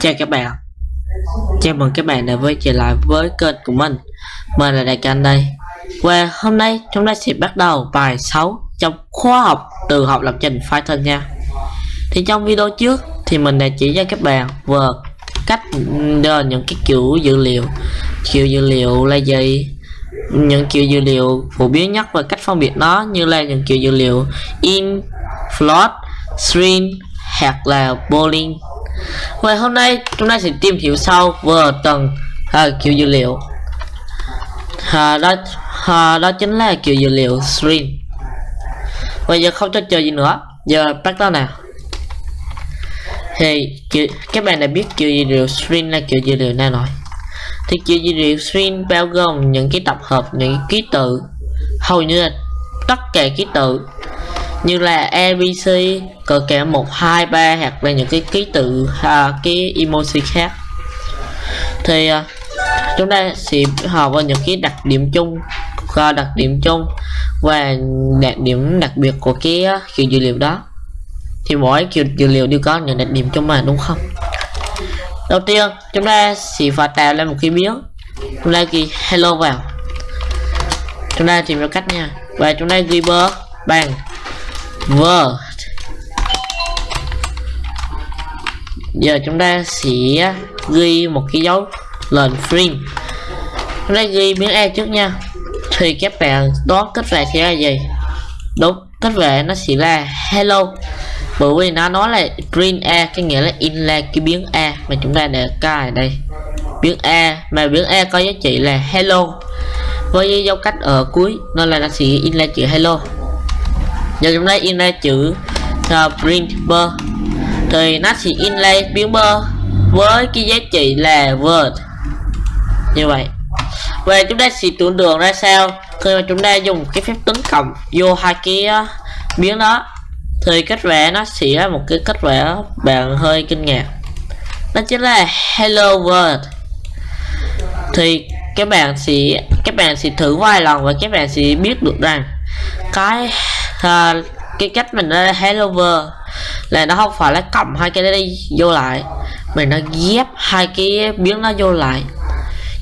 Chào các bạn. Chào mừng các bạn đã quay trở lại với kênh của mình. Mình là Đại Can đây. Và hôm nay chúng ta sẽ bắt đầu bài 6 trong khóa học từ học lập trình Python nha. Thì trong video trước thì mình đã chỉ cho các bạn về cách đưa những cái kiểu dữ liệu Kiểu dữ liệu là gì những kiểu dữ liệu phổ biến nhất và cách phân biệt nó như là những kiểu dữ liệu in, float, string hoặc là boolean vậy hôm nay chúng ta sẽ tìm hiểu sâu về tầng à, kiểu dữ liệu. À, đó à, đó chính là kiểu dữ liệu string bây giờ không cho chờ gì nữa. Giờ bắt đầu nào. Thì kiểu, các bạn đã biết kiểu dữ liệu string là kiểu dữ liệu nào rồi. Thì kiểu dữ liệu string bao gồm những cái tập hợp những ký tự. Hầu như là tất cả ký tự như là abc cỡ kẻ một hai ba hoặc là những cái ký tự à, cái emoji khác. Thì à, chúng ta sẽ học vào những cái đặc điểm chung và đặc điểm chung và đặc điểm đặc biệt của cái à, kiểu dữ liệu đó. Thì mỗi kiểu dữ liệu đều có những đặc điểm chung mà đúng không? Đầu tiên chúng ta sẽ phải tạo ra một cái biến chúng ta ghi hello vào. Chúng ta tìm ra cách nha. Và chúng ta ghi bơ bằng word giờ chúng ta sẽ ghi một cái dấu lên string chúng ta ghi miếng e trước nha. Thì các bạn đoán kết về sẽ là gì? Đúng, kết về nó sẽ là hello. Bởi vì nó nói là print a, cái nghĩa là in là cái biến a mà chúng ta để cài đây. Biến a, mà biến a có giá trị là hello. Với dấu cách ở cuối, nên là nó sẽ in là chữ hello giờ chúng ta in ra chữ uh, print thì nó sẽ inlay biến bơ với cái giá trị là word. Như vậy. Và chúng ta sẽ tưởng tượng ra sao khi mà chúng ta dùng cái phép tính cộng vô hai cái ờ, uh, biến đó. Thì kết vẽ nó sẽ là một cái kết vẽ bạn hơi kinh ngạc. Đó chính là hello world. Thì các bạn sẽ các bạn sẽ thử vài lần và các bạn sẽ biết được rằng cái uh, cái cách mình ra hello là nó không phải là cộng hai cái đấy vô lại. Mình nó ghép hai cái biến nó vô lại.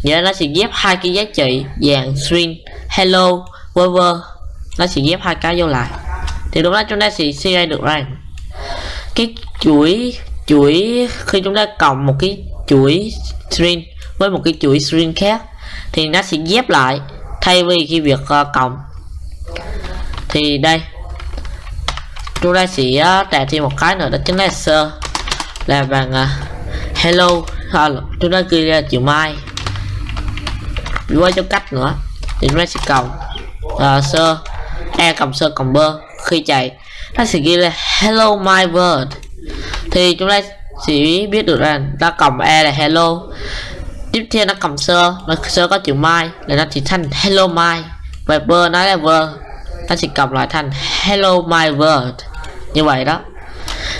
Vậy nó sẽ ghép hai cái giá trị dạng string. Hello whatever nó sẽ ghép hai cái vô lại. Thì lúc đó chúng ta sẽ suy ra được rằng cái chuỗi chuỗi khi chúng ta cộng một cái chuỗi string với một cái chuỗi string khác thì nó sẽ ghép lại thay vì khi việc ờ, uh, cộng thì đây chúng ta sẽ trả thêm một cái nữa đó chính là sơ là bằng uh, à, hello à, chúng ta ghi ra chữ mai. Với cho cách nữa thì chúng ta sẽ cộng uh, à, sơ e cộng sơ cộng bơ khi chạy. Nó sẽ ghi là hello my world. Thì chúng ta sẽ biết được rằng ta cộng e là hello. Tiếp theo nó cầm sơ nó sơ có chữ mai là nó chỉ thành hello my. Và bơ nó là vơ nó sẽ cộng lại thành hello my world như vậy đó.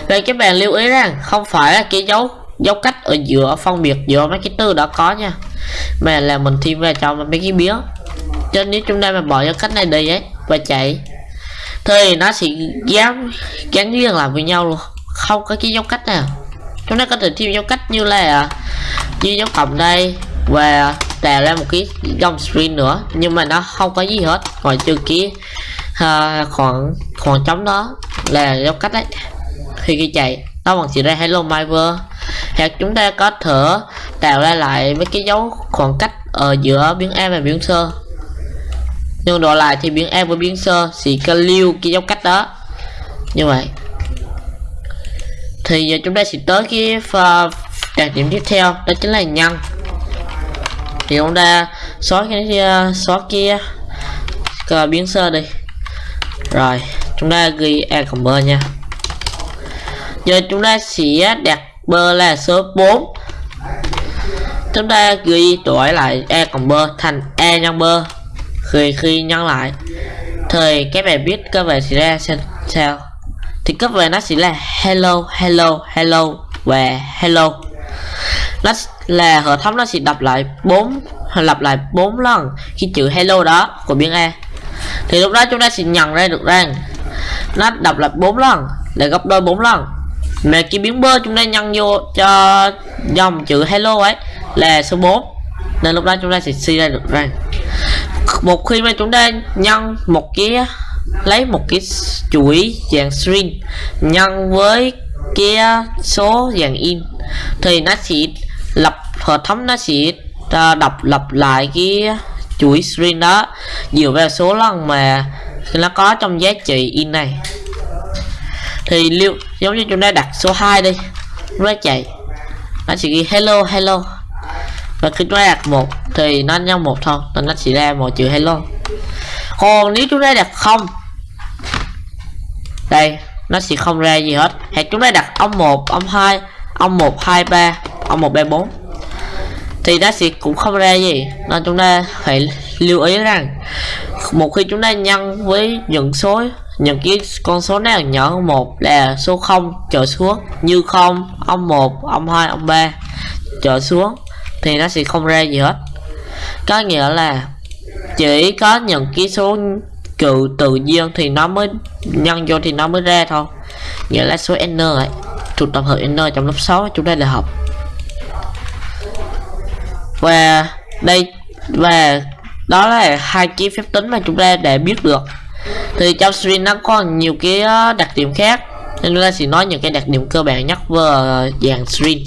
Vậy các bạn lưu ý rằng không phải là cái dấu dấu cách ở giữa phân biệt giữa mấy cái từ đó có nha. Mà là mình thêm vào cho mấy cái biến cho nếu chúng ta mà bỏ dấu cách này đi ấy và chạy thì nó sẽ gắn gắn liền lại với nhau luôn. Không có cái dấu cách nào. Chúng ta có thể thêm dấu cách như là như dấu cộng đây và tạo ra một cái dòng string nữa nhưng mà nó không có gì hết ngoài trừ cái uh, khoảng khoảng trống đó là dấu cách đấy khi khi chạy, nó bằng chỉ ra hello my world hoặc chúng ta có thể tạo ra lại mấy cái dấu khoảng cách ở giữa biến a và biến sơ nhưng đổi lại thì biến a và biến sơ sẽ có lưu cái dấu cách đó. Như vậy. Thì giờ chúng ta sẽ tới cái đặc điểm tiếp theo, đó chính là nhân thì chúng ta xóa cái, xóa kia biến sơ đi. Rồi chúng ta ghi a cộng b nha. Giờ chúng ta sẽ đặt b là số 4 chúng ta ghi đổi lại e cộng b thành e nhân b khi khi nhân lại. Thì các bạn biết cơ về sẽ ra sao? Thì cấp về nó sẽ là hello hello hello và hello. Nó là hệ thống nó sẽ đọc lại bốn, lặp lại bốn lần. Khi chữ hello đó của biến a. Thì lúc đó chúng ta sẽ nhận ra được rằng nó đọc lại bốn lần để gấp đôi bốn lần. Mà cái biến bơ chúng ta nhân vô cho dòng chữ hello ấy là số 4 nên lúc đó chúng ta sẽ suy ra được rằng, một khi mà chúng ta nhân một cái, lấy một cái chuỗi dạng string, nhân với cái số dạng in, thì nó sẽ lập, hệ thống nó sẽ à, đọc lặp lại cái chuỗi string đó dựa vào số lần mà thì nó có trong giá trị in này. Thì liệu giống như chúng ta đặt số 2 đi. Nó chạy. Nó chỉ ghi hello hello. Và khi chúng ta đặt một thì nó nhân một thôi. Nên nó chỉ ra một chữ hello. Còn nếu chúng ta đặt không, đây, nó sẽ không ra gì hết. Hãy chúng ta đặt ông 1 ông 2 ông 1 2 3 ông 1 3 4 thì nó sẽ cũng không ra gì. Nên chúng ta phải lưu ý rằng một khi chúng ta nhân với những số những cái con số nào nhỏ hơn một là số 0 trở xuống. Như 0, âm 1 âm 2 âm 3 trở xuống thì nó sẽ không ra gì hết. Có nghĩa là chỉ có những cái số cự tự nhiên thì nó mới nhân vô thì nó mới ra thôi. Nghĩa là số n ấy thuộc tập hợp n trong lớp 6 chúng ta đã học. Và đây và đó là hai cái phép tính mà chúng ta để biết được. Thì trong string nó có nhiều cái ờ, đặc điểm khác. Nên chúng ta sẽ nói những cái đặc điểm cơ bản nhất về dạng string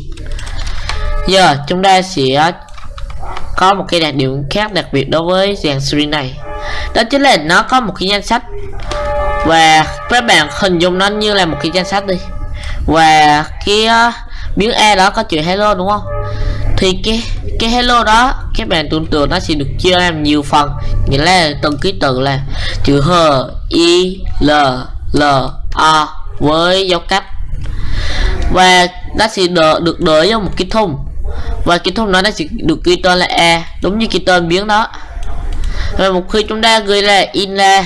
giờ chúng ta sẽ có một cái đặc điểm khác đặc biệt đối với dàn string này. Đó chính là nó có một cái danh sách. Và các bạn hình dung nó như là một cái danh sách đi. Và cái ờ, uh, biến e đó có chữ hello đúng không? Thì cái cái hello đó các bạn tưởng tượng nó sẽ được chia làm nhiều phần. Nghĩa là từng ký tự là chữ h i l l a với dấu cách. Và nó sẽ đỡ, được đỡ vào một cái thùng. Và cái thùng đó nó sẽ được ghi tên là e đúng như cái tên biến đó. Và một khi chúng ta ghi là in ra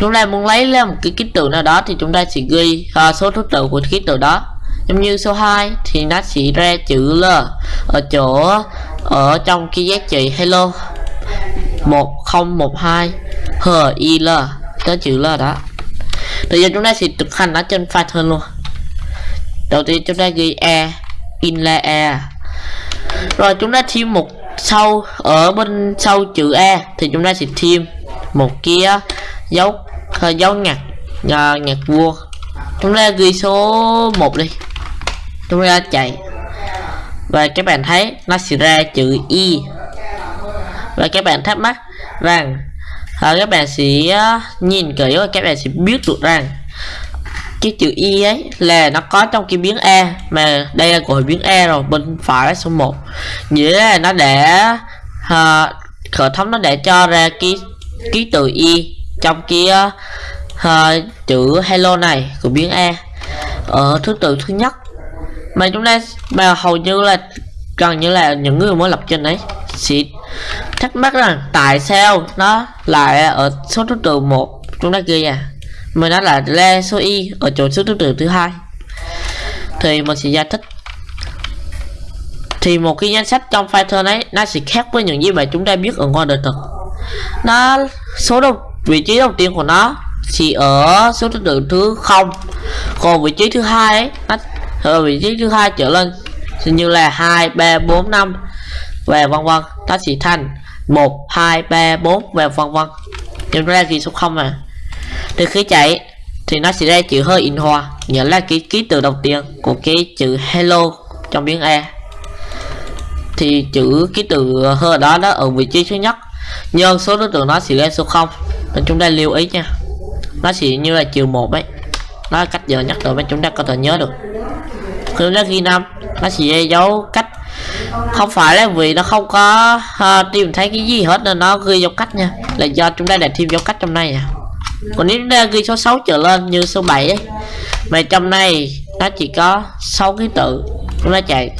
chúng ta muốn lấy ra một cái ký tự nào đó thì chúng ta sẽ ghi uh, số thứ tự của ký tự đó giống như số 2 thì nó sẽ ra chữ L ở chỗ, ở trong cái giá trị hello. 1012 h, i, l. Có chữ L đó. Bây giờ chúng ta sẽ thực hành nó trên Python luôn. Đầu tiên chúng ta ghi e in là e rồi chúng ta thêm một sau ở bên sau chữ e thì chúng ta sẽ thêm một kia dấu dấu ngặt à, ngặt vua. Chúng ta ghi số 1 đi tôi đã chạy. Và các bạn thấy nó sẽ ra chữ y. Và các bạn thắc mắc rằng à, các bạn sẽ ờ, nhìn kỹ và các bạn sẽ biết được rằng cái chữ y ấy là nó có trong cái biến e mà đây là của biến e rồi bên phải là số 1 nghĩa là nó để à, hệ thống nó để cho ra cái ký tự y trong cái uh, chữ hello này của biến e ở thứ tự thứ nhất mà chúng ta, mà hầu như là, gần như là những người mới lập trình đấy sẽ thắc mắc rằng tại sao nó lại ở số thứ tự một, chúng ta kia à mà nó là le số y ở chỗ số thứ tự thứ hai. Thì mình sẽ giải thích. Thì một cái danh sách trong Python ấy, nó sẽ khác với những gì mà chúng ta biết ở ngoài đời thực. Nó, số đầu, vị trí đầu tiên của nó thì ở số thứ tự thứ không, còn vị trí thứ hai ấy, nó ở vị trí thứ hai trở lên. Như là hai, ba, bốn, năm và vân vân. Nó sẽ thành một, hai, ba, bốn và vân vân. Nhưng ra ghi số không à. Từ khi chạy, thì nó sẽ ra chữ hơi in hoa. Nghĩa là cái ký tự đầu tiên của cái chữ hello trong biến e thì chữ ký tự hơi đó đó ở vị trí thứ nhất. Nhân số đối tượng nó sẽ ra số 0 nên chúng ta lưu ý nha. Nó sẽ như là chiều một ấy. Nó là cách giờ nhất rồi mà chúng ta có thể nhớ được khi nó ghi năm. Nó chỉ dấu cách. Không phải là vì nó không có uh, tìm thấy cái gì hết nên nó ghi dấu cách nha. Là do chúng ta đã thêm dấu cách trong này à. Còn nếu chúng ta ghi số 6 trở lên như số 7 ấy mà trong này nó chỉ có 6 ký tự chúng ta chạy.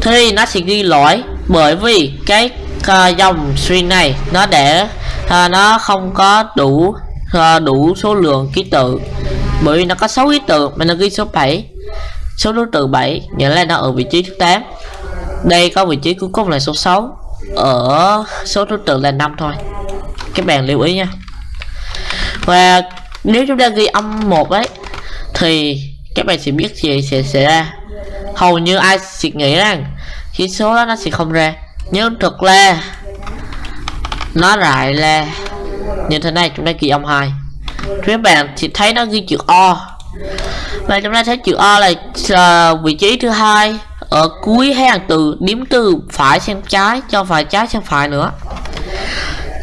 Thì nó sẽ ghi lỗi bởi vì cái uh, dòng string này nó để uh, nó không có đủ uh, đủ số lượng ký tự. Bởi vì nó có 6 ký tự mà nó ghi số 7 số thứ tượng 7 nghĩa là nó ở vị trí thứ 8 đây có vị trí cuối cùng là số 6 ở số thứ tự là 5 thôi. Các bạn lưu ý nha. Và nếu chúng ta ghi âm 1 ấy, thì các bạn sẽ biết gì sẽ xảy ra. Hầu như ai sẽ nghĩ rằng Khi số đó nó sẽ không ra. Nhưng thực là nó lại là như thế này, chúng ta ghi âm 2 các bạn thì thấy nó ghi chữ O và chúng ta thấy chữ O là uh, vị trí thứ hai. Ở cuối hàng từ điểm từ phải sang trái cho phải trái sang phải nữa.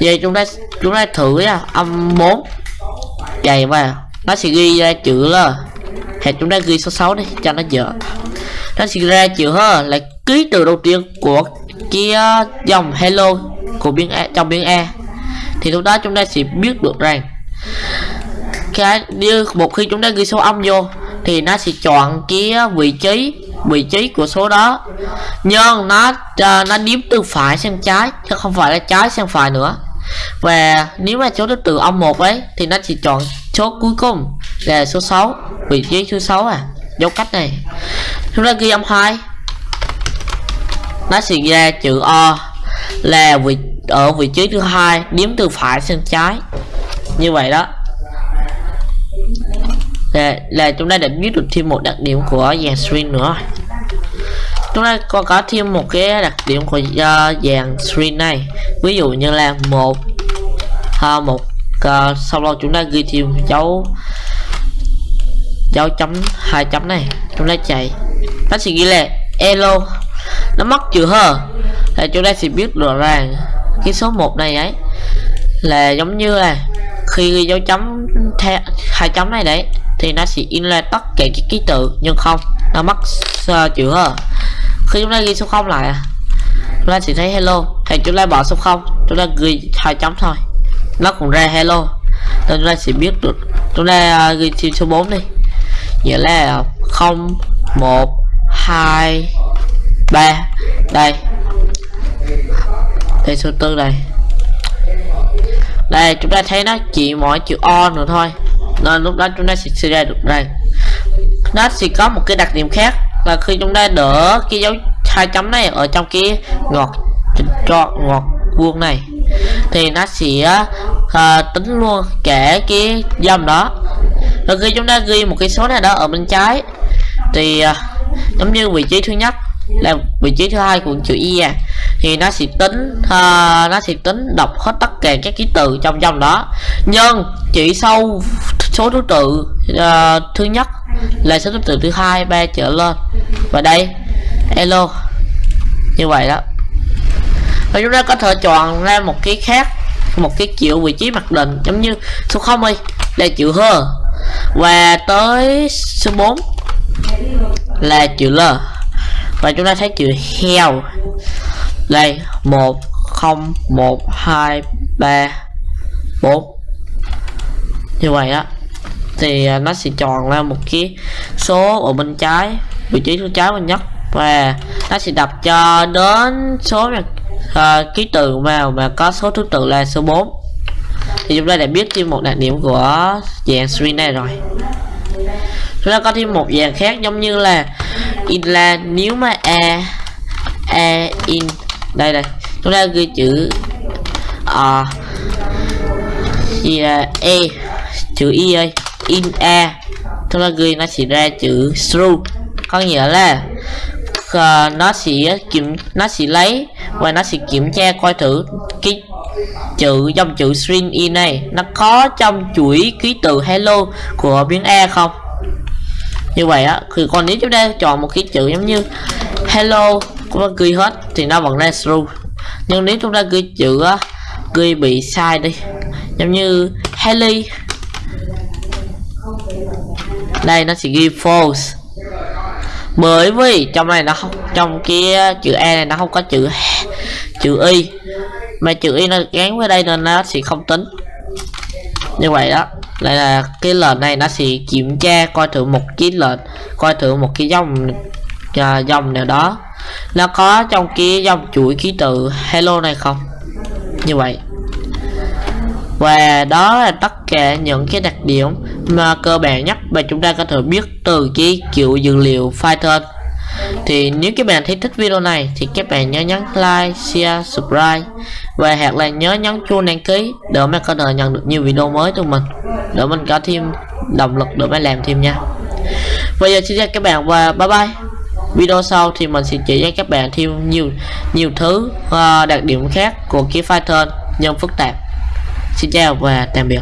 Vậy chúng ta chúng ta thử nha âm 4 vậy vào nó sẽ ghi ra chữ L hệ chúng ta ghi số 6 đi cho nó dở. Nó sẽ ra chữ H là ký từ đầu tiên của kia ờ, dòng hello của biên e trong biên e thì lúc đó chúng ta sẽ biết được rằng cái như một khi chúng ta ghi số âm vô thì nó sẽ chọn cái à, vị trí vị trí của số đó. Nhưng nó uh, nó điếm từ phải sang trái chứ không phải là trái sang phải nữa. Và nếu mà số thứ tự âm một ấy thì nó chỉ chọn số cuối cùng là số 6 vị trí số 6 à. Dấu cách này. Chúng ta ghi âm hai. Nó sẽ ra chữ O là vị ở vị trí thứ hai điếm từ phải sang trái. Như vậy đó là, là chúng ta đã biết được thêm một đặc điểm của dàn string nữa. Chúng ta có có thêm một cái đặc điểm của uh, dàn string này. Ví dụ như là một uh, một uh, sau đó chúng ta ghi thêm dấu dấu chấm hai chấm này. Chúng ta chạy. Nó sẽ ghi là elo nó mất chữ hờ là chúng ta sẽ biết rõ ràng cái số 1 này ấy là giống như là khi ghi dấu chấm hai chấm này đấy thì nó sẽ in ra tất cả các ký tự nhưng không nó mất uh, chữ hờ. Khi chúng ta ghi số 0 lại à, chúng ta sẽ thấy hello. Thì chúng ta bỏ số 0 chúng ta ghi hai chấm thôi. Nó cũng ra hello. Nên chúng ta sẽ biết được chúng ta uh, ghi thêm số 4 đi. Nghĩa là 0 1 2 3 đây. Đây số tư này. Đây chúng ta thấy nó chỉ mỗi chữ o nữa thôi nên lúc đó chúng ta sẽ suy ra được đây. Nó sẽ có một cái đặc điểm khác là khi chúng ta đỡ cái dấu hai chấm này ở trong cái ngọt cho ngọt vuông này thì nó sẽ uh, tính luôn kể cái dòng đó. Rồi khi chúng ta ghi một cái số này đó ở bên trái thì uh, giống như vị trí thứ nhất là vị trí thứ hai của chữ y à thì nó sẽ tính uh, nó sẽ tính đọc hết tất cả các ký tự trong dòng đó. Nhưng chỉ sau số thứ tự uh, thứ nhất là số thứ tự thứ hai ba trở lên. Và đây hello như vậy đó. Và chúng ta có thể chọn ra một cái khác một cái chịu vị trí mặc định giống như số 0 đi là chữ h. Và tới số 4 là chữ l. Và chúng ta thấy chữ heo đây một không một hai ba bốn. Như vậy á thì à, nó sẽ chọn ra một cái số ở bên trái vị trí thứ trái bên nhất và nó sẽ đập cho đến số mà uh, ký tự vào mà có số thứ tự là số 4 thì chúng ta đã biết thêm một đặc điểm của dạng string này rồi. Chúng ta có thêm một dạng khác giống như là in là nếu mà a a in đây đây chúng ta ghi chữ à, gì là e chữ e y ơi in e, chúng ta ghi nó sẽ ra chữ true có nghĩa là uh, nó sẽ kiểm nó sẽ lấy và nó sẽ kiểm tra coi thử cái chữ dòng chữ string in này nó có trong chuỗi ký tự hello của biến e không? Như vậy á thì còn nếu chúng ta chọn một cái chữ giống như hello chúng ta ghi hết, thì nó vẫn ra true nhưng nếu chúng ta ghi chữ ghi bị sai đi. Giống như Haley đây, nó sẽ ghi false. Bởi vì trong này nó không, trong kia chữ e này nó không có chữ chữ y. Mà chữ y nó gắn với đây nên nó sẽ không tính. Như vậy đó đây là cái lệnh này nó sẽ kiểm tra coi thử một cái lệnh, coi thử một cái dòng à, dòng nào đó nó có trong cái dòng chuỗi ký tự hello này không? Như vậy. Và đó là tất cả những cái đặc điểm mà cơ bản nhất mà chúng ta có thể biết từ cái kiểu dữ liệu Python. Thì nếu các bạn thấy thích video này thì các bạn nhớ nhấn like, share, subscribe. Và hoặc là nhớ nhấn chuông đăng ký để mà có thể nhận được nhiều video mới từ mình để mình có thêm động lực để mà làm thêm nha. Bây giờ xin chào các bạn và bye bye video sau thì mình sẽ chỉ cho các bạn thêm nhiều nhiều thứ uh, đặc điểm khác của cái Python nhân phức tạp. Xin chào và tạm biệt.